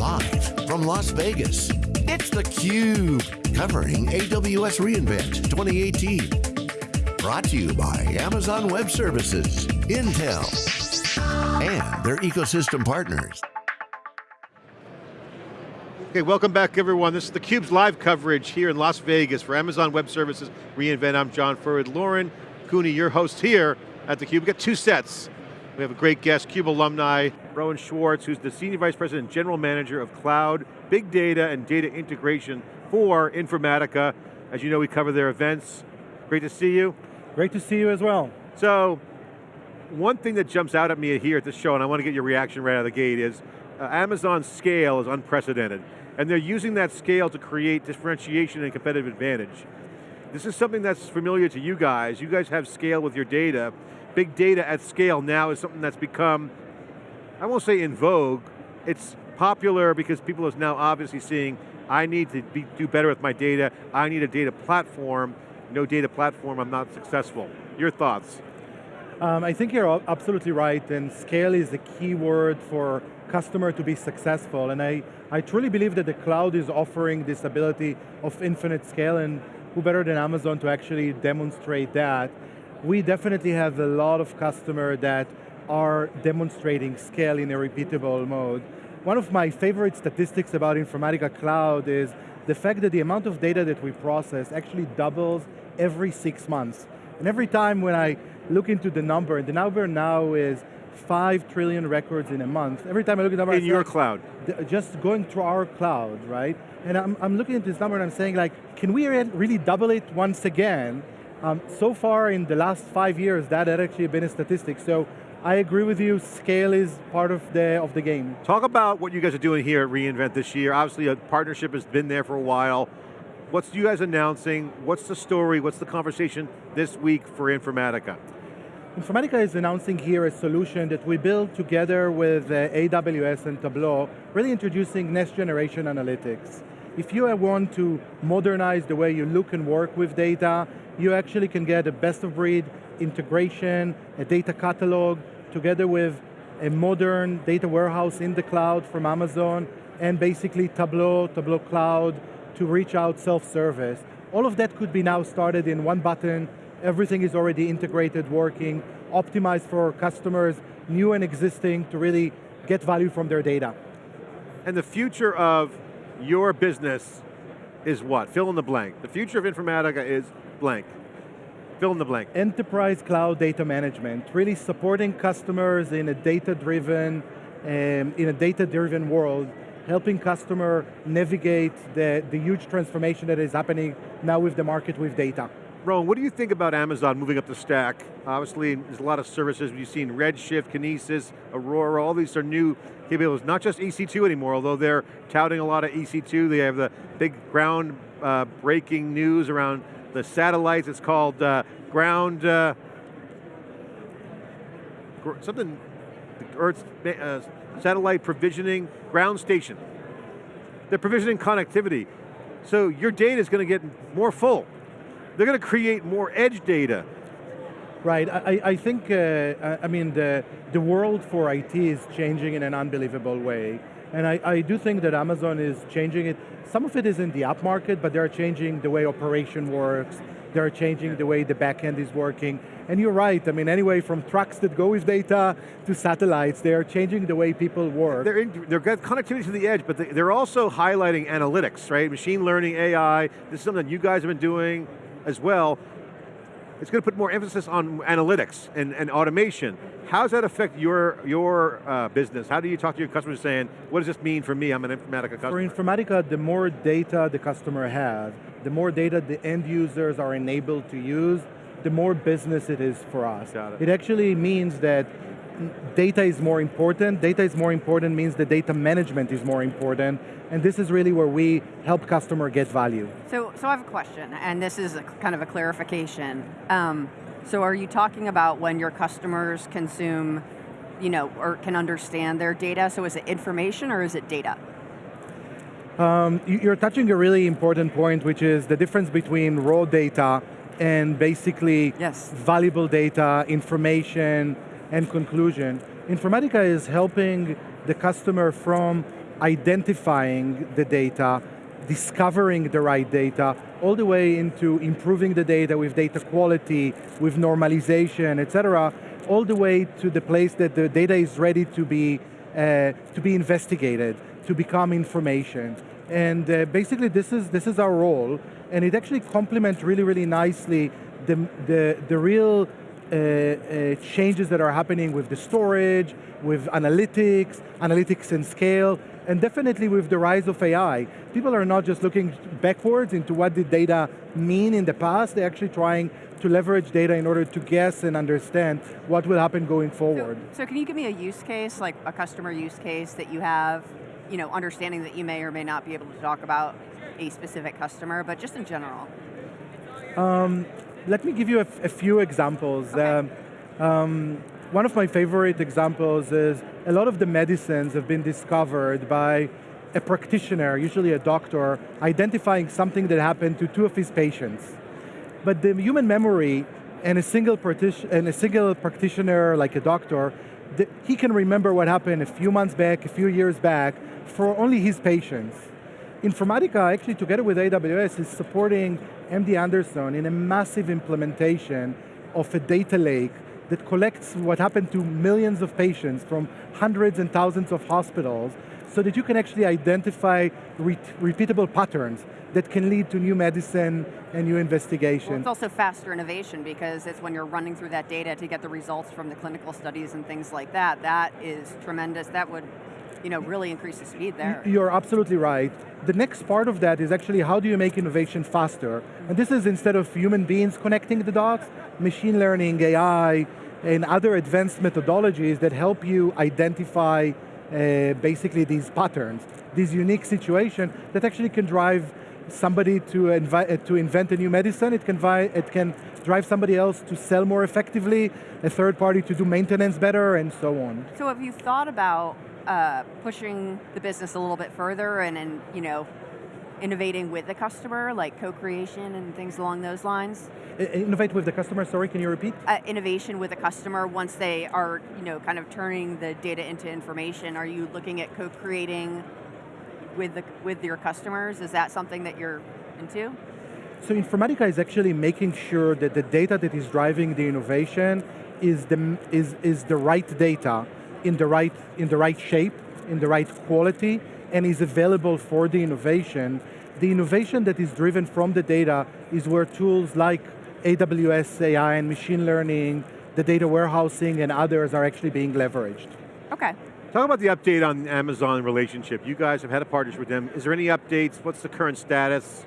Live from Las Vegas, it's theCUBE, covering AWS reInvent 2018. Brought to you by Amazon Web Services, Intel, and their ecosystem partners. Okay, welcome back everyone. This is theCUBE's live coverage here in Las Vegas for Amazon Web Services reInvent. I'm John Furrier. Lauren Cooney, your host here at theCUBE. We've got two sets. We have a great guest, CUBE alumni, Ronen Schwartz, who's the Senior Vice President General Manager of Cloud, Big Data, and Data Integration for Informatica. As you know, we cover their events. Great to see you. Great to see you as well. So, one thing that jumps out at me here at this show, and I want to get your reaction right out of the gate, is uh, Amazon's scale is unprecedented. And they're using that scale to create differentiation and competitive advantage. This is something that's familiar to you guys. You guys have scale with your data, big data at scale now is something that's become, I won't say in vogue, it's popular because people are now obviously seeing, I need to be, do better with my data, I need a data platform, no data platform, I'm not successful. Your thoughts? Um, I think you're absolutely right, and scale is the key word for customer to be successful, and I, I truly believe that the cloud is offering this ability of infinite scale, and who better than Amazon to actually demonstrate that we definitely have a lot of customers that are demonstrating scale in a repeatable mode. One of my favorite statistics about Informatica Cloud is the fact that the amount of data that we process actually doubles every six months. And every time when I look into the number, and the number now is 5 trillion records in a month. Every time I look at the number- In your cloud. Just going through our cloud, right? And I'm, I'm looking at this number and I'm saying like, can we really double it once again? Um, so far in the last five years, that had actually been a statistic. So I agree with you, scale is part of the, of the game. Talk about what you guys are doing here at reInvent this year. Obviously a partnership has been there for a while. What's you guys announcing? What's the story? What's the conversation this week for Informatica? Informatica is announcing here a solution that we built together with uh, AWS and Tableau, really introducing next generation analytics. If you want to modernize the way you look and work with data, you actually can get a best of breed integration, a data catalog, together with a modern data warehouse in the cloud from Amazon, and basically Tableau, Tableau Cloud, to reach out self-service. All of that could be now started in one button, everything is already integrated, working, optimized for customers, new and existing, to really get value from their data. And the future of your business is what? Fill in the blank. The future of Informatica is blank. Fill in the blank. Enterprise cloud data management, really supporting customers in a data-driven, um, in a data-driven world, helping customer navigate the, the huge transformation that is happening now with the market with data. Ronen, what do you think about Amazon moving up the stack? Obviously, there's a lot of services. We've seen Redshift, Kinesis, Aurora, all these are new capabilities. Not just EC2 anymore, although they're touting a lot of EC2. They have the big ground uh, breaking news around the satellites. It's called uh, ground, uh, gr something, Earth uh, satellite provisioning, ground station. They're provisioning connectivity. So your data is going to get more full. They're going to create more edge data. Right, I, I think, uh, I mean, the, the world for IT is changing in an unbelievable way. And I, I do think that Amazon is changing it. Some of it is in the app market, but they're changing the way operation works. They're changing the way the backend is working. And you're right, I mean, anyway, from trucks that go with data to satellites, they're changing the way people work. They're, in, they're got connectivity to the edge, but they're also highlighting analytics, right? Machine learning, AI, this is something you guys have been doing as well it's going to put more emphasis on analytics and, and automation. How does that affect your, your uh, business? How do you talk to your customers saying, what does this mean for me, I'm an Informatica customer? For Informatica, the more data the customer has, the more data the end users are enabled to use, the more business it is for us. Got it. it actually means that data is more important. Data is more important means the data management is more important, and this is really where we help customer get value. So, so I have a question, and this is a, kind of a clarification. Um, so are you talking about when your customers consume, you know, or can understand their data, so is it information or is it data? Um, you're touching a really important point, which is the difference between raw data and basically yes. valuable data, information, and conclusion. Informatica is helping the customer from identifying the data, discovering the right data, all the way into improving the data with data quality, with normalization, et cetera, all the way to the place that the data is ready to be, uh, to be investigated, to become information. And uh, basically this is, this is our role, and it actually complements really, really nicely the, the, the real uh, uh, changes that are happening with the storage, with analytics, analytics and scale, and definitely with the rise of AI. People are not just looking backwards into what did data mean in the past, they're actually trying to leverage data in order to guess and understand what will happen going forward. So, so can you give me a use case, like a customer use case that you have, you know, understanding that you may or may not be able to talk about a specific customer, but just in general? Um, let me give you a, few examples. Okay. Um, um, one of my favorite examples is a lot of the medicines have been discovered by a practitioner, usually a doctor, identifying something that happened to two of his patients. But the human memory and a single, and a single practitioner like a doctor, the, he can remember what happened a few months back, a few years back, for only his patients. Informatica, actually together with AWS, is supporting MD Anderson in a massive implementation of a data lake that collects what happened to millions of patients from hundreds and thousands of hospitals so that you can actually identify re repeatable patterns that can lead to new medicine and new investigation. Well, it's also faster innovation because it's when you're running through that data to get the results from the clinical studies and things like that. That is tremendous. That would you know, really increase the speed there. You're absolutely right. The next part of that is actually how do you make innovation faster? And this is instead of human beings connecting the dots, machine learning, AI, and other advanced methodologies that help you identify uh, basically these patterns, these unique situations that actually can drive somebody to, uh, to invent a new medicine, it can, it can drive somebody else to sell more effectively, a third party to do maintenance better, and so on. So have you thought about uh, pushing the business a little bit further and, and you know, innovating with the customer, like co-creation and things along those lines? Innovate with the customer, sorry, can you repeat? Uh, innovation with the customer once they are, you know, kind of turning the data into information. Are you looking at co-creating with, the, with your customers? Is that something that you're into? So Informatica is actually making sure that the data that is driving the innovation is the, is, is the right data in the, right, in the right shape, in the right quality, and is available for the innovation. The innovation that is driven from the data is where tools like AWS AI and machine learning, the data warehousing and others are actually being leveraged. Okay. Talk about the update on Amazon relationship. You guys have had a partnership with them. Is there any updates? What's the current status?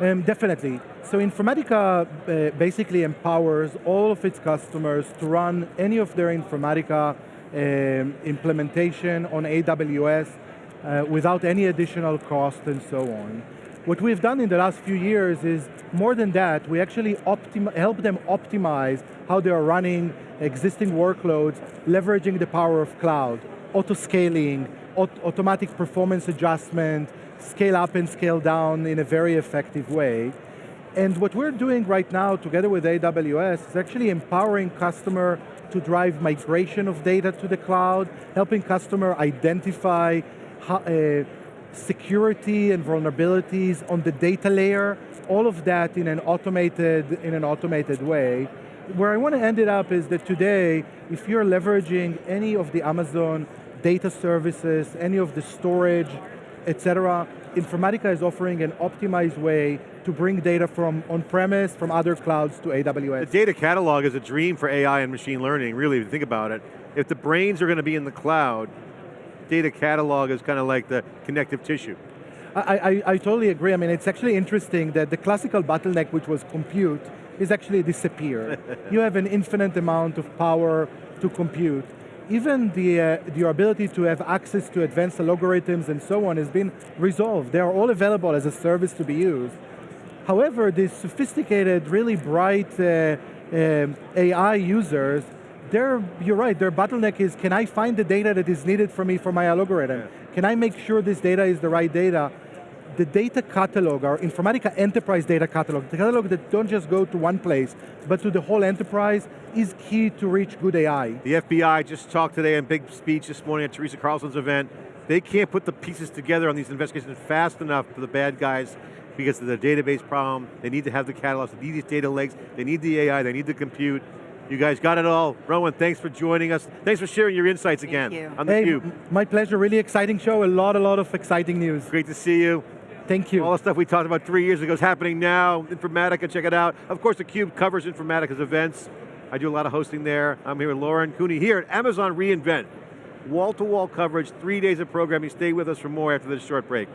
Um, definitely. So Informatica uh, basically empowers all of its customers to run any of their Informatica implementation on AWS uh, without any additional cost and so on. What we've done in the last few years is, more than that, we actually help them optimize how they are running existing workloads, leveraging the power of cloud, auto-scaling, aut automatic performance adjustment, scale up and scale down in a very effective way. And what we're doing right now together with AWS is actually empowering customer to drive migration of data to the cloud, helping customer identify how, uh, security and vulnerabilities on the data layer, all of that in an automated, in an automated way. Where I want to end it up is that today, if you're leveraging any of the Amazon data services, any of the storage, et cetera, Informatica is offering an optimized way to bring data from on-premise, from other clouds to AWS. The data catalog is a dream for AI and machine learning, really, if you think about it. If the brains are going to be in the cloud, data catalog is kind of like the connective tissue. I, I, I, totally agree. I mean, it's actually interesting that the classical bottleneck, which was compute, is actually disappeared. you have an infinite amount of power to compute even the, uh, your ability to have access to advanced algorithms and so on has been resolved. They are all available as a service to be used. However, these sophisticated, really bright uh, uh, AI users, they're, you're right, their bottleneck is, can I find the data that is needed for me for my algorithm? Yeah. Can I make sure this data is the right data? The data catalog, our Informatica Enterprise Data Catalog, the catalog that don't just go to one place, but to the whole enterprise, is key to reach good AI. The FBI just talked today in big speech this morning at Teresa Carlson's event. They can't put the pieces together on these investigations fast enough for the bad guys because of the database problem. They need to have the catalogs, they need these data lakes, they need the AI, they need the compute. You guys got it all. Ronen, thanks for joining us. Thanks for sharing your insights Thank again you. on Hey, theCUBE. m- my pleasure, really exciting show, a lot, a lot of exciting news. Great to see you. Thank you. All the stuff we talked about three years ago is happening now. Informatica, check it out. Of course, theCUBE covers Informatica's events. I do a lot of hosting there. I'm here with Lauren Cooney here at Amazon reInvent. Wall-to-wall coverage, three days of programming. Stay with us for more after this short break.